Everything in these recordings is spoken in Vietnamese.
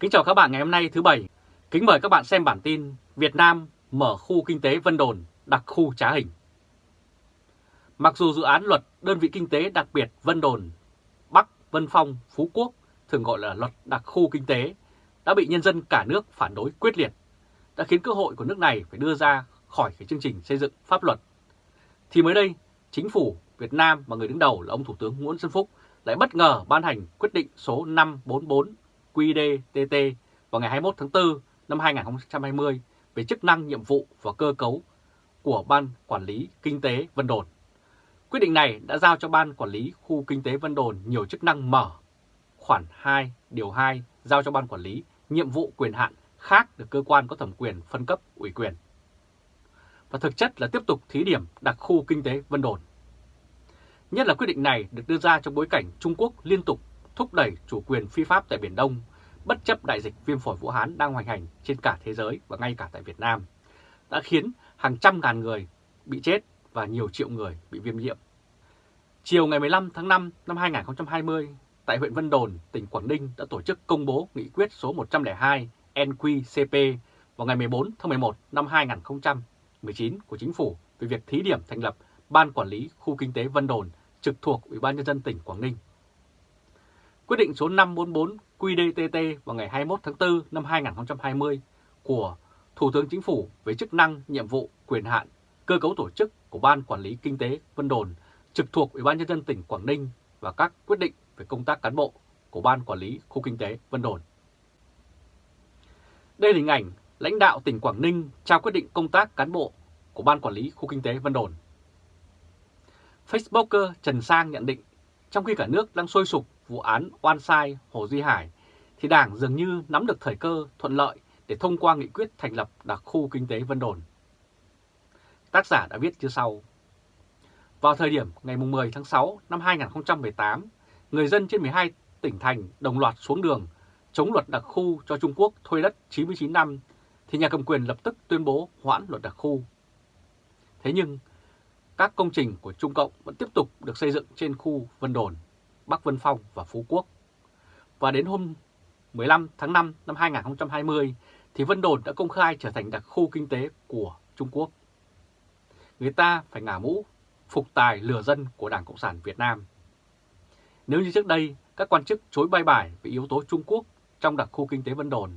Kính chào các bạn ngày hôm nay thứ Bảy. Kính mời các bạn xem bản tin Việt Nam mở khu kinh tế Vân Đồn, đặc khu trá hình. Mặc dù dự án luật đơn vị kinh tế đặc biệt Vân Đồn, Bắc, Vân Phong, Phú Quốc, thường gọi là luật đặc khu kinh tế, đã bị nhân dân cả nước phản đối quyết liệt, đã khiến cơ hội của nước này phải đưa ra khỏi cái chương trình xây dựng pháp luật. Thì mới đây, chính phủ Việt Nam và người đứng đầu là ông Thủ tướng Nguyễn Xuân Phúc lại bất ngờ ban hành quyết định số 544 QĐ-TT vào ngày 21 tháng 4 năm 2020 về chức năng, nhiệm vụ và cơ cấu của Ban Quản lý Kinh tế Vân Đồn. Quyết định này đã giao cho Ban Quản lý Khu Kinh tế Vân Đồn nhiều chức năng mở. Khoản 2, điều 2 giao cho Ban Quản lý nhiệm vụ quyền hạn khác được cơ quan có thẩm quyền phân cấp ủy quyền. Và thực chất là tiếp tục thí điểm đặc khu kinh tế Vân Đồn. Nhất là quyết định này được đưa ra trong bối cảnh Trung Quốc liên tục thúc đẩy chủ quyền phi pháp tại Biển Đông, bất chấp đại dịch viêm phổi Vũ Hán đang hoành hành trên cả thế giới và ngay cả tại Việt Nam, đã khiến hàng trăm ngàn người bị chết và nhiều triệu người bị viêm nhiễm. Chiều ngày 15 tháng 5 năm 2020, tại huyện Vân Đồn, tỉnh Quảng Ninh đã tổ chức công bố nghị quyết số 102 NQCP vào ngày 14 tháng 11 năm 2019 của Chính phủ về việc thí điểm thành lập Ban Quản lý Khu Kinh tế Vân Đồn trực thuộc Ủy ban Nhân dân tỉnh Quảng Ninh. Quyết định số 544 QĐ-TT vào ngày 21 tháng 4 năm 2020 của Thủ tướng Chính phủ về chức năng, nhiệm vụ, quyền hạn, cơ cấu tổ chức của Ban Quản lý Kinh tế Vân Đồn trực thuộc Ủy ban Nhân dân tỉnh Quảng Ninh và các quyết định về công tác cán bộ của Ban Quản lý Khu Kinh tế Vân Đồn. Đây là hình ảnh lãnh đạo tỉnh Quảng Ninh trao quyết định công tác cán bộ của Ban Quản lý Khu Kinh tế Vân Đồn. Facebooker Trần Sang nhận định, trong khi cả nước đang sôi sục vụ án oan sai Hồ Duy Hải, thì Đảng dường như nắm được thời cơ thuận lợi để thông qua nghị quyết thành lập đặc khu kinh tế Vân Đồn. Tác giả đã viết như sau. Vào thời điểm ngày 10 tháng 6 năm 2018, người dân trên 12 tỉnh thành đồng loạt xuống đường chống luật đặc khu cho Trung Quốc thuê đất 99 năm, thì nhà cầm quyền lập tức tuyên bố hoãn luật đặc khu. Thế nhưng, các công trình của Trung Cộng vẫn tiếp tục được xây dựng trên khu Vân Đồn, Bắc Vân Phong và Phú Quốc. Và đến hôm 15 tháng 5 năm 2020 thì Vân Đồn đã công khai trở thành đặc khu kinh tế của Trung Quốc. Người ta phải ngả mũ, phục tài lừa dân của Đảng Cộng sản Việt Nam. Nếu như trước đây các quan chức chối bay bài về yếu tố Trung Quốc trong đặc khu kinh tế Vân Đồn,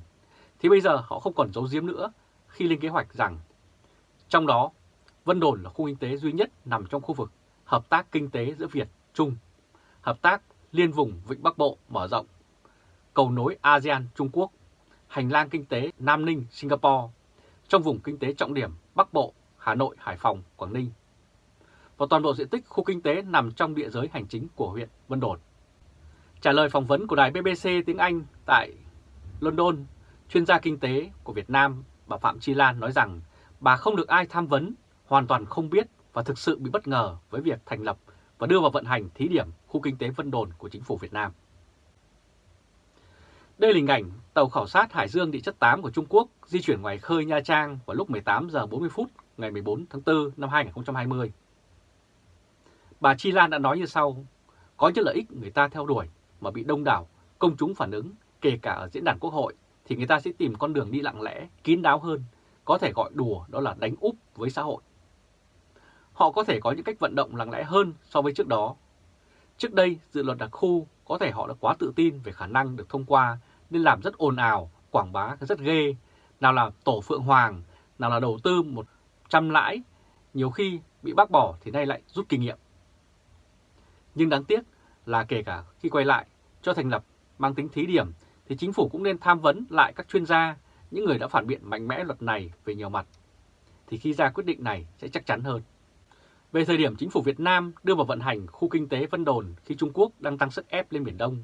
thì bây giờ họ không còn giấu giếm nữa khi lên kế hoạch rằng trong đó Vân Đồn là khu kinh tế duy nhất nằm trong khu vực hợp tác kinh tế giữa Việt, Trung, hợp tác liên vùng Vịnh Bắc Bộ mở rộng, cầu nối ASEAN Trung Quốc, hành lang kinh tế Nam Ninh Singapore, trong vùng kinh tế trọng điểm Bắc Bộ, Hà Nội, Hải Phòng, Quảng Ninh. Và toàn bộ diện tích khu kinh tế nằm trong địa giới hành chính của huyện Vân Đồn. Trả lời phỏng vấn của đài BBC tiếng Anh tại London, chuyên gia kinh tế của Việt Nam bà Phạm Chi Lan nói rằng bà không được ai tham vấn hoàn toàn không biết và thực sự bị bất ngờ với việc thành lập và đưa vào vận hành thí điểm khu kinh tế Vân Đồn của chính phủ Việt Nam. Đây là hình ảnh tàu khảo sát Hải Dương địa chất 8 của Trung Quốc di chuyển ngoài khơi Nha Trang vào lúc 18 giờ 40 phút ngày 14 tháng 4 năm 2020. Bà Chi Lan đã nói như sau, có những lợi ích người ta theo đuổi mà bị đông đảo, công chúng phản ứng, kể cả ở diễn đàn quốc hội, thì người ta sẽ tìm con đường đi lặng lẽ, kín đáo hơn, có thể gọi đùa đó là đánh úp với xã hội họ có thể có những cách vận động lặng lẽ hơn so với trước đó. Trước đây, dự luật đặc khu có thể họ đã quá tự tin về khả năng được thông qua nên làm rất ồn ào, quảng bá rất ghê, nào là tổ Phượng Hoàng, nào là đầu tư một trăm lãi, nhiều khi bị bác bỏ thì nay lại rút kinh nghiệm. Nhưng đáng tiếc là kể cả khi quay lại cho thành lập mang tính thí điểm thì chính phủ cũng nên tham vấn lại các chuyên gia, những người đã phản biện mạnh mẽ luật này về nhiều mặt. Thì khi ra quyết định này sẽ chắc chắn hơn. Về thời điểm chính phủ Việt Nam đưa vào vận hành khu kinh tế Vân Đồn khi Trung Quốc đang tăng sức ép lên Biển Đông,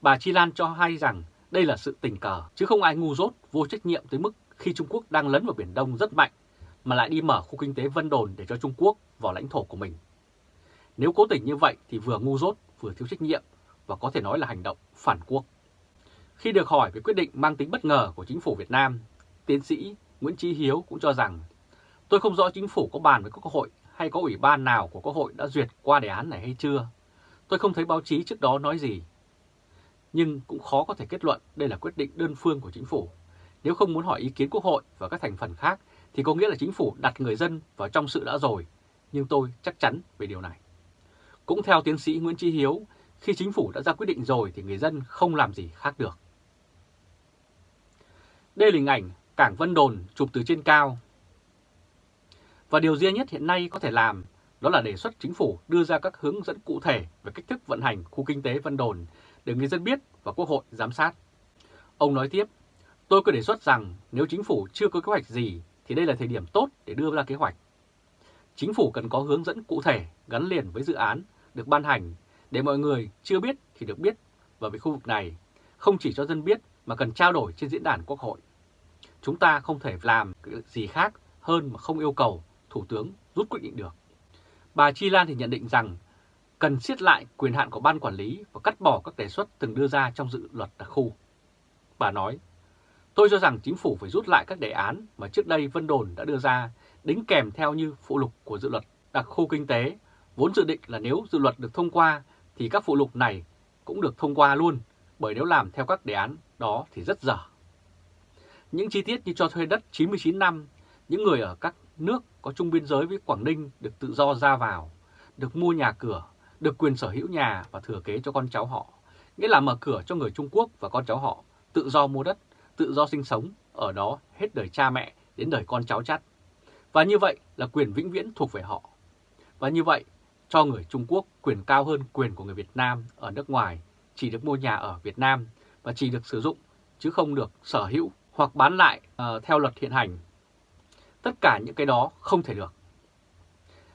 bà Chi Lan cho hay rằng đây là sự tình cờ, chứ không ai ngu dốt, vô trách nhiệm tới mức khi Trung Quốc đang lấn vào Biển Đông rất mạnh, mà lại đi mở khu kinh tế Vân Đồn để cho Trung Quốc vào lãnh thổ của mình. Nếu cố tình như vậy thì vừa ngu dốt, vừa thiếu trách nhiệm và có thể nói là hành động phản quốc. Khi được hỏi về quyết định mang tính bất ngờ của chính phủ Việt Nam, tiến sĩ Nguyễn Trí Hiếu cũng cho rằng tôi không rõ chính phủ có bàn với các hội hay có ủy ban nào của Quốc hội đã duyệt qua đề án này hay chưa. Tôi không thấy báo chí trước đó nói gì. nhưng cũng khó có thể kết luận đây là quyết định đơn phương của chính phủ. Nếu không muốn hỏi ý kiến Quốc hội và các thành phần khác thì có nghĩa là chính phủ đặt người dân vào trong sự đã rồi, nhưng tôi chắc chắn về điều này. Cũng theo tiến sĩ Nguyễn Trí Hiếu, khi chính phủ đã ra quyết định rồi thì người dân không làm gì khác được. Đây là hình ảnh cảng Vân Đồn chụp từ trên cao. Và điều duy nhất hiện nay có thể làm đó là đề xuất chính phủ đưa ra các hướng dẫn cụ thể về cách thức vận hành khu kinh tế Vân Đồn để người dân biết và Quốc hội giám sát. Ông nói tiếp, tôi cứ đề xuất rằng nếu chính phủ chưa có kế hoạch gì thì đây là thời điểm tốt để đưa ra kế hoạch. Chính phủ cần có hướng dẫn cụ thể gắn liền với dự án được ban hành để mọi người chưa biết thì được biết và về khu vực này không chỉ cho dân biết mà cần trao đổi trên diễn đàn quốc hội. Chúng ta không thể làm gì khác hơn mà không yêu cầu Thủ tướng rút quyết định được. Bà Chi Lan thì nhận định rằng cần siết lại quyền hạn của ban quản lý và cắt bỏ các đề xuất từng đưa ra trong dự luật đặc khu. Bà nói, tôi cho rằng chính phủ phải rút lại các đề án mà trước đây Vân Đồn đã đưa ra, đính kèm theo như phụ lục của dự luật đặc khu kinh tế, vốn dự định là nếu dự luật được thông qua thì các phụ lục này cũng được thông qua luôn, bởi nếu làm theo các đề án đó thì rất dở. Những chi tiết như cho thuê đất 99 năm, những người ở các nước có chung biên giới với Quảng Ninh được tự do ra vào, được mua nhà cửa, được quyền sở hữu nhà và thừa kế cho con cháu họ, nghĩa là mở cửa cho người Trung Quốc và con cháu họ tự do mua đất, tự do sinh sống ở đó hết đời cha mẹ đến đời con cháu chắt. Và như vậy là quyền vĩnh viễn thuộc về họ. Và như vậy, cho người Trung Quốc quyền cao hơn quyền của người Việt Nam ở nước ngoài, chỉ được mua nhà ở Việt Nam và chỉ được sử dụng chứ không được sở hữu hoặc bán lại uh, theo luật hiện hành. Tất cả những cái đó không thể được.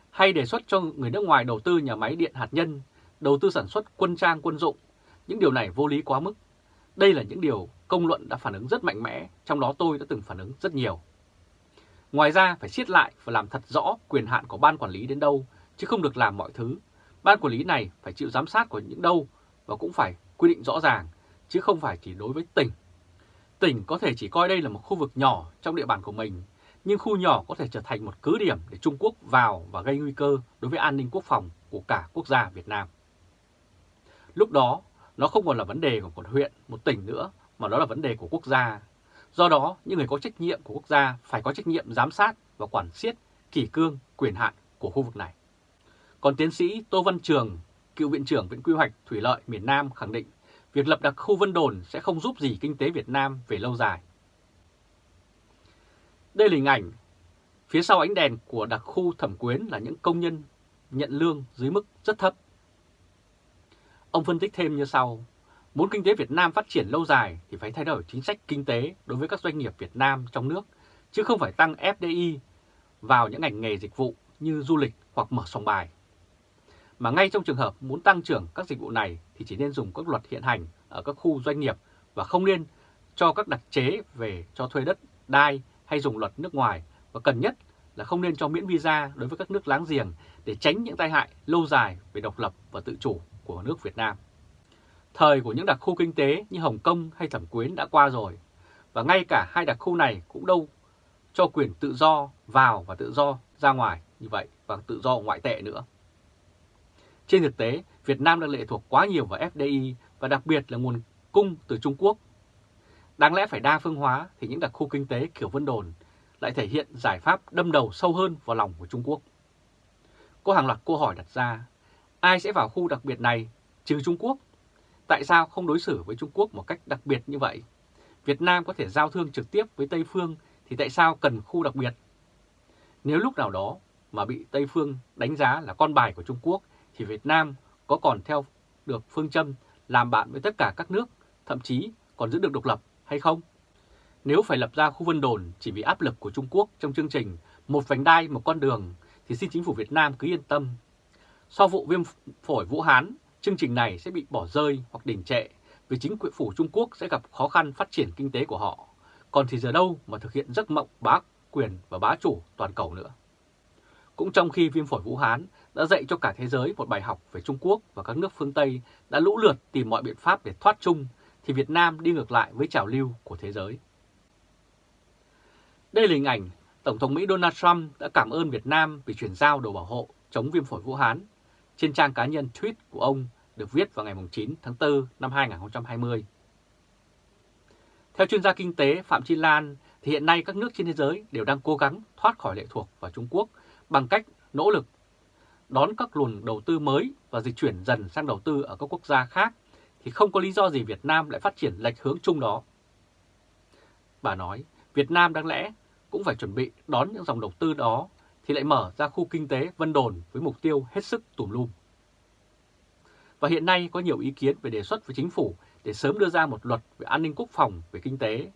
Hay đề xuất cho người nước ngoài đầu tư nhà máy điện hạt nhân, đầu tư sản xuất quân trang quân dụng, những điều này vô lý quá mức. Đây là những điều công luận đã phản ứng rất mạnh mẽ, trong đó tôi đã từng phản ứng rất nhiều. Ngoài ra phải siết lại và làm thật rõ quyền hạn của ban quản lý đến đâu, chứ không được làm mọi thứ. Ban quản lý này phải chịu giám sát của những đâu và cũng phải quy định rõ ràng, chứ không phải chỉ đối với tỉnh. Tỉnh có thể chỉ coi đây là một khu vực nhỏ trong địa bàn của mình, nhưng khu nhỏ có thể trở thành một cứ điểm để Trung Quốc vào và gây nguy cơ đối với an ninh quốc phòng của cả quốc gia Việt Nam. Lúc đó, nó không còn là vấn đề của một huyện, một tỉnh nữa, mà đó là vấn đề của quốc gia. Do đó, những người có trách nhiệm của quốc gia phải có trách nhiệm giám sát và quản siết kỷ cương quyền hạn của khu vực này. Còn tiến sĩ Tô Văn Trường, cựu viện trưởng Viện Quy hoạch Thủy lợi miền Nam khẳng định việc lập đặc khu Vân Đồn sẽ không giúp gì kinh tế Việt Nam về lâu dài. Đây là hình ảnh phía sau ánh đèn của đặc khu Thẩm Quyến là những công nhân nhận lương dưới mức rất thấp. Ông phân tích thêm như sau, muốn kinh tế Việt Nam phát triển lâu dài thì phải thay đổi chính sách kinh tế đối với các doanh nghiệp Việt Nam trong nước, chứ không phải tăng FDI vào những ngành nghề dịch vụ như du lịch hoặc mở sòng bài. Mà ngay trong trường hợp muốn tăng trưởng các dịch vụ này thì chỉ nên dùng các luật hiện hành ở các khu doanh nghiệp và không nên cho các đặc chế về cho thuê đất, đai hay dùng luật nước ngoài và cần nhất là không nên cho miễn visa đối với các nước láng giềng để tránh những tai hại lâu dài về độc lập và tự chủ của nước Việt Nam. Thời của những đặc khu kinh tế như Hồng Kông hay Thẩm Quyến đã qua rồi, và ngay cả hai đặc khu này cũng đâu cho quyền tự do vào và tự do ra ngoài như vậy và tự do ngoại tệ nữa. Trên thực tế, Việt Nam đang lệ thuộc quá nhiều vào FDI và đặc biệt là nguồn cung từ Trung Quốc. Đáng lẽ phải đa phương hóa thì những đặc khu kinh tế kiểu Vân Đồn lại thể hiện giải pháp đâm đầu sâu hơn vào lòng của Trung Quốc. Có hàng loạt câu hỏi đặt ra, ai sẽ vào khu đặc biệt này trừ Trung Quốc? Tại sao không đối xử với Trung Quốc một cách đặc biệt như vậy? Việt Nam có thể giao thương trực tiếp với Tây Phương thì tại sao cần khu đặc biệt? Nếu lúc nào đó mà bị Tây Phương đánh giá là con bài của Trung Quốc thì Việt Nam có còn theo được phương châm làm bạn với tất cả các nước, thậm chí còn giữ được độc lập hay không? Nếu phải lập ra khu vân đồn chỉ vì áp lực của Trung Quốc trong chương trình một vành đai một con đường thì xin chính phủ Việt Nam cứ yên tâm. Sau vụ viêm phổi Vũ Hán, chương trình này sẽ bị bỏ rơi hoặc đình trệ vì chính quyền phủ Trung Quốc sẽ gặp khó khăn phát triển kinh tế của họ. Còn thì giờ đâu mà thực hiện giấc mộng bá quyền và bá chủ toàn cầu nữa. Cũng trong khi viêm phổi Vũ Hán đã dạy cho cả thế giới một bài học về Trung Quốc và các nước phương Tây đã lũ lượt tìm mọi biện pháp để thoát chung, thì Việt Nam đi ngược lại với trào lưu của thế giới. Đây là hình ảnh Tổng thống Mỹ Donald Trump đã cảm ơn Việt Nam vì chuyển giao đồ bảo hộ chống viêm phổi Vũ Hán. Trên trang cá nhân tweet của ông được viết vào ngày 9 tháng 4 năm 2020. Theo chuyên gia kinh tế Phạm Chi Lan, thì hiện nay các nước trên thế giới đều đang cố gắng thoát khỏi lệ thuộc vào Trung Quốc bằng cách nỗ lực đón các luồng đầu tư mới và dịch chuyển dần sang đầu tư ở các quốc gia khác, thì không có lý do gì Việt Nam lại phát triển lệch hướng chung đó. Bà nói, Việt Nam đáng lẽ cũng phải chuẩn bị đón những dòng đầu tư đó thì lại mở ra khu kinh tế Vân Đồn với mục tiêu hết sức tùm lum. Và hiện nay có nhiều ý kiến về đề xuất với chính phủ để sớm đưa ra một luật về an ninh quốc phòng về kinh tế.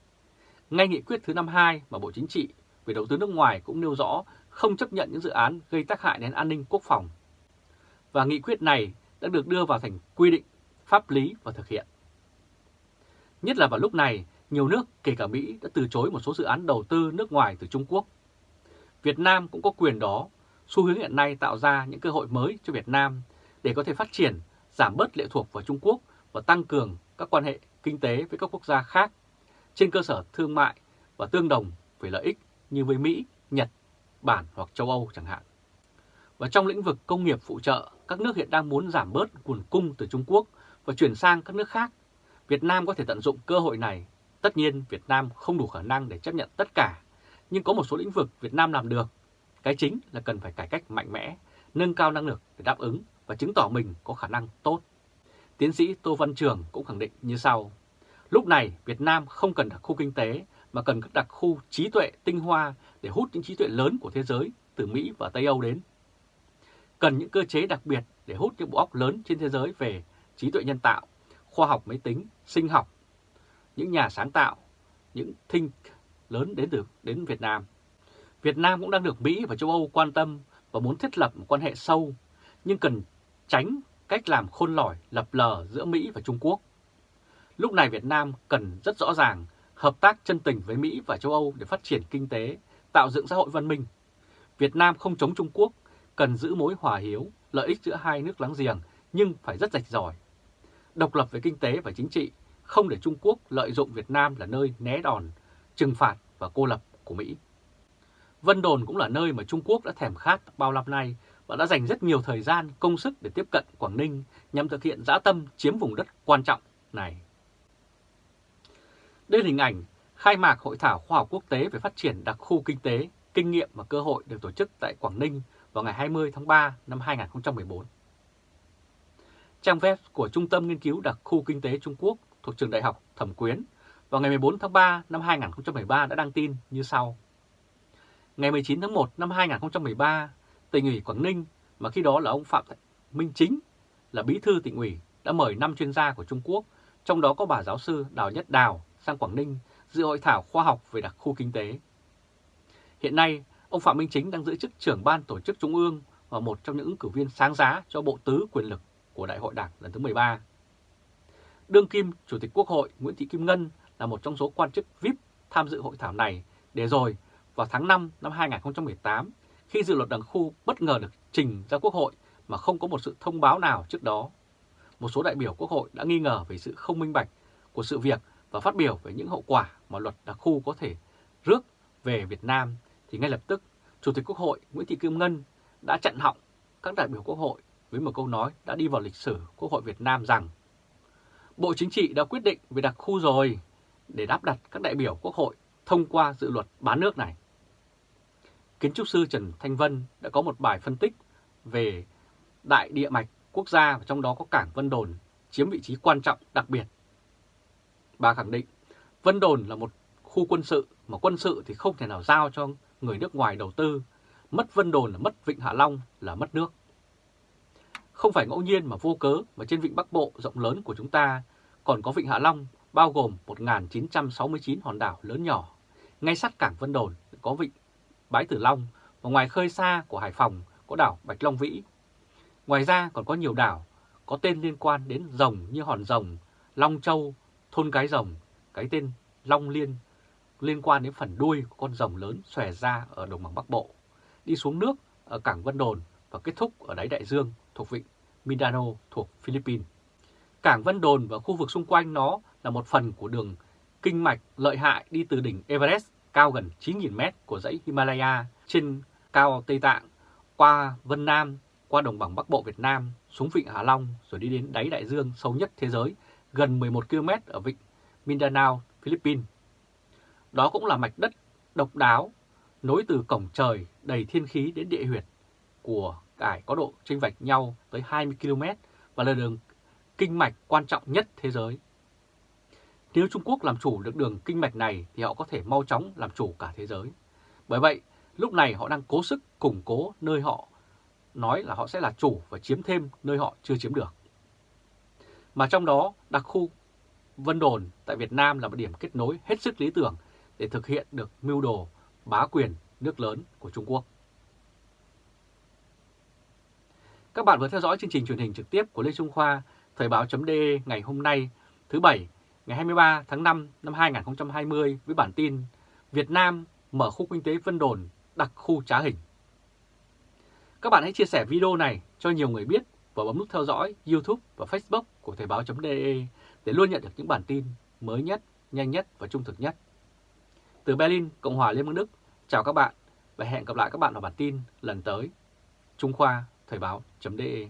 Ngay nghị quyết thứ 52 mà Bộ Chính trị về đầu tư nước ngoài cũng nêu rõ không chấp nhận những dự án gây tác hại đến an ninh quốc phòng. Và nghị quyết này đã được đưa vào thành quy định pháp lý và thực hiện. Nhất là vào lúc này, nhiều nước, kể cả Mỹ, đã từ chối một số dự án đầu tư nước ngoài từ Trung Quốc. Việt Nam cũng có quyền đó, xu hướng hiện nay tạo ra những cơ hội mới cho Việt Nam để có thể phát triển, giảm bớt lệ thuộc vào Trung Quốc và tăng cường các quan hệ kinh tế với các quốc gia khác trên cơ sở thương mại và tương đồng về lợi ích như với Mỹ, Nhật, Bản hoặc châu Âu chẳng hạn. Và trong lĩnh vực công nghiệp phụ trợ, các nước hiện đang muốn giảm bớt nguồn cung từ Trung Quốc và chuyển sang các nước khác. Việt Nam có thể tận dụng cơ hội này. Tất nhiên Việt Nam không đủ khả năng để chấp nhận tất cả, nhưng có một số lĩnh vực Việt Nam làm được. Cái chính là cần phải cải cách mạnh mẽ, nâng cao năng lực để đáp ứng và chứng tỏ mình có khả năng tốt. Tiến sĩ Tô Văn Trường cũng khẳng định như sau. Lúc này Việt Nam không cần đặc khu kinh tế mà cần các đặc khu trí tuệ tinh hoa để hút những trí tuệ lớn của thế giới từ Mỹ và Tây Âu đến. Cần những cơ chế đặc biệt để hút những bộ óc lớn trên thế giới về trí tuệ nhân tạo, khoa học máy tính, sinh học, những nhà sáng tạo, những think lớn đến từ đến Việt Nam. Việt Nam cũng đang được Mỹ và châu Âu quan tâm và muốn thiết lập một quan hệ sâu, nhưng cần tránh cách làm khôn lỏi lập lờ giữa Mỹ và Trung Quốc. Lúc này Việt Nam cần rất rõ ràng hợp tác chân tình với Mỹ và châu Âu để phát triển kinh tế, tạo dựng xã hội văn minh. Việt Nam không chống Trung Quốc, cần giữ mối hòa hiếu, lợi ích giữa hai nước láng giềng nhưng phải rất rạch ròi. Độc lập về kinh tế và chính trị, không để Trung Quốc lợi dụng Việt Nam là nơi né đòn, trừng phạt và cô lập của Mỹ. Vân Đồn cũng là nơi mà Trung Quốc đã thèm khát bao năm nay và đã dành rất nhiều thời gian, công sức để tiếp cận Quảng Ninh nhằm thực hiện dã tâm chiếm vùng đất quan trọng này. Đây là hình ảnh khai mạc Hội thảo khoa học quốc tế về phát triển đặc khu kinh tế, kinh nghiệm và cơ hội được tổ chức tại Quảng Ninh vào ngày 20 tháng 3 năm 2014. Trang web của Trung tâm Nghiên cứu Đặc khu Kinh tế Trung Quốc thuộc Trường Đại học Thẩm Quyến vào ngày 14 tháng 3 năm 2013 đã đăng tin như sau. Ngày 19 tháng 1 năm 2013, tỉnh ủy Quảng Ninh mà khi đó là ông Phạm Minh Chính là bí thư tỉnh ủy đã mời 5 chuyên gia của Trung Quốc, trong đó có bà giáo sư Đào Nhất Đào sang Quảng Ninh dự hội thảo khoa học về đặc khu kinh tế. Hiện nay, ông Phạm Minh Chính đang giữ chức trưởng ban tổ chức Trung ương và một trong những ứng cử viên sáng giá cho Bộ Tứ quyền lực của Đại hội Đảng lần thứ 13. Đương kim Chủ tịch Quốc hội Nguyễn Thị Kim Ngân là một trong số quan chức VIP tham dự hội thảo này để rồi, vào tháng 5 năm 2018 khi dự luật đặc khu bất ngờ được trình ra Quốc hội mà không có một sự thông báo nào trước đó. Một số đại biểu Quốc hội đã nghi ngờ về sự không minh bạch của sự việc và phát biểu về những hậu quả mà luật đặc khu có thể rước về Việt Nam thì ngay lập tức, Chủ tịch Quốc hội Nguyễn Thị Kim Ngân đã chặn họng các đại biểu Quốc hội với một câu nói đã đi vào lịch sử Quốc hội Việt Nam rằng, Bộ Chính trị đã quyết định về đặc khu rồi để đáp đặt các đại biểu Quốc hội thông qua dự luật bán nước này. Kiến trúc sư Trần Thanh Vân đã có một bài phân tích về đại địa mạch quốc gia và trong đó có cảng Vân Đồn chiếm vị trí quan trọng đặc biệt. Bà khẳng định, Vân Đồn là một khu quân sự mà quân sự thì không thể nào giao cho người nước ngoài đầu tư. Mất Vân Đồn là mất Vịnh Hạ Long là mất nước. Không phải ngẫu nhiên mà vô cớ mà trên Vịnh Bắc Bộ rộng lớn của chúng ta còn có Vịnh Hạ Long bao gồm 1.969 hòn đảo lớn nhỏ. Ngay sát cảng Vân Đồn có Vịnh Bái Tử Long và ngoài khơi xa của Hải Phòng có đảo Bạch Long Vĩ. Ngoài ra còn có nhiều đảo có tên liên quan đến rồng như Hòn Rồng, Long Châu, Thôn Cái Rồng, cái tên Long Liên liên quan đến phần đuôi của con rồng lớn xòe ra ở đồng bằng Bắc Bộ, đi xuống nước ở cảng Vân Đồn và kết thúc ở đáy đại dương thuộc vịnh Mindanao thuộc Philippines. Cảng Vân Đồn và khu vực xung quanh nó là một phần của đường kinh mạch lợi hại đi từ đỉnh Everest cao gần 9.000 mét của dãy Himalaya trên cao Tây Tạng qua Vân Nam qua đồng bằng Bắc Bộ Việt Nam, xuống vịnh Hạ Long rồi đi đến đáy đại dương sâu nhất thế giới, gần 11 km ở vịnh Mindanao, Philippines. Đó cũng là mạch đất độc đáo nối từ cổng trời đầy thiên khí đến địa huyệt của cải có độ chênh vạch nhau tới 20 km và là đường kinh mạch quan trọng nhất thế giới. Nếu Trung Quốc làm chủ được đường kinh mạch này thì họ có thể mau chóng làm chủ cả thế giới. Bởi vậy, lúc này họ đang cố sức củng cố nơi họ nói là họ sẽ là chủ và chiếm thêm nơi họ chưa chiếm được. Mà trong đó, đặc khu Vân Đồn tại Việt Nam là một điểm kết nối hết sức lý tưởng để thực hiện được mưu đồ bá quyền nước lớn của Trung Quốc. Các bạn vừa theo dõi chương trình truyền hình trực tiếp của Lê Trung Khoa, Thời báo.de ngày hôm nay, thứ Bảy, ngày 23 tháng 5 năm 2020 với bản tin Việt Nam mở khu kinh tế Vân Đồn đặc khu trá hình. Các bạn hãy chia sẻ video này cho nhiều người biết và bấm nút theo dõi YouTube và Facebook của Thời báo.de để luôn nhận được những bản tin mới nhất, nhanh nhất và trung thực nhất. Từ Berlin, Cộng hòa Liên bang Đức, chào các bạn và hẹn gặp lại các bạn ở bản tin lần tới. Trung Khoa Thời báo.de